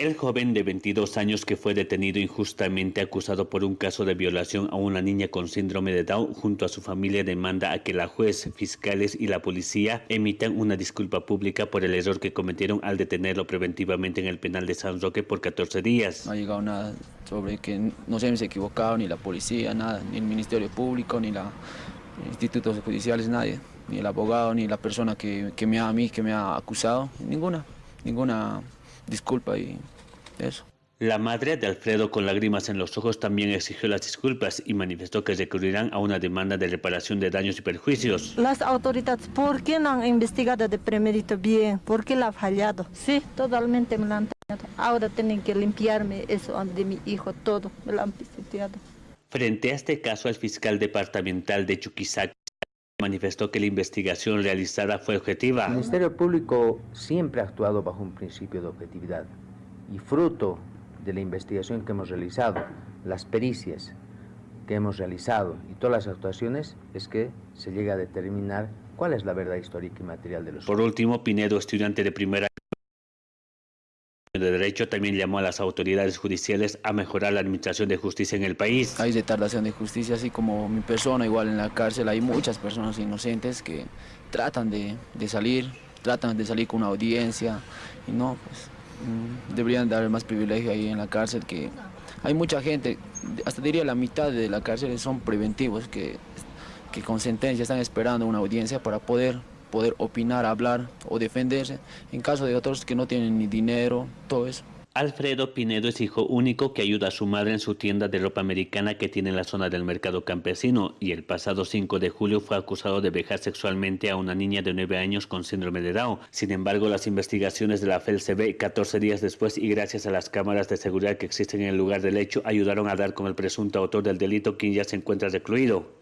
El joven de 22 años que fue detenido injustamente acusado por un caso de violación a una niña con síndrome de Down junto a su familia demanda a que la juez, fiscales y la policía emitan una disculpa pública por el error que cometieron al detenerlo preventivamente en el penal de San Roque por 14 días. No ha llegado nada sobre que no se hemos equivocado, ni la policía, nada, ni el Ministerio Público, ni los institutos judiciales, nadie, ni el abogado, ni la persona que, me ha, a mí, que me ha acusado, ninguna, ninguna disculpa y eso. La madre de Alfredo con lágrimas en los ojos también exigió las disculpas y manifestó que recurrirán a una demanda de reparación de daños y perjuicios. Las autoridades, ¿por qué no han investigado de primerito bien? ¿Por qué la ha fallado? Sí, totalmente me la han tenido. Ahora tienen que limpiarme eso de mi hijo, todo, me la han pisoteado. Frente a este caso, el fiscal departamental de Chuquisaca manifestó que la investigación realizada fue objetiva. El Ministerio Público siempre ha actuado bajo un principio de objetividad y fruto de la investigación que hemos realizado, las pericias que hemos realizado y todas las actuaciones es que se llega a determinar cuál es la verdad histórica y material de los Por último, Pinedo, estudiante de primera de Derecho, también llamó a las autoridades judiciales a mejorar la administración de justicia en el país. Hay retardación de justicia, así como mi persona, igual en la cárcel hay muchas personas inocentes que tratan de, de salir, tratan de salir con una audiencia y no, pues Mm, deberían dar más privilegio ahí en la cárcel, que hay mucha gente, hasta diría la mitad de la cárcel son preventivos, que, que con sentencia están esperando una audiencia para poder, poder opinar, hablar o defenderse, en caso de otros que no tienen ni dinero, todo eso. Alfredo Pinedo es hijo único que ayuda a su madre en su tienda de ropa americana que tiene en la zona del mercado campesino y el pasado 5 de julio fue acusado de vejar sexualmente a una niña de 9 años con síndrome de Down. Sin embargo, las investigaciones de la FELCB 14 días después y gracias a las cámaras de seguridad que existen en el lugar del hecho ayudaron a dar con el presunto autor del delito quien ya se encuentra recluido.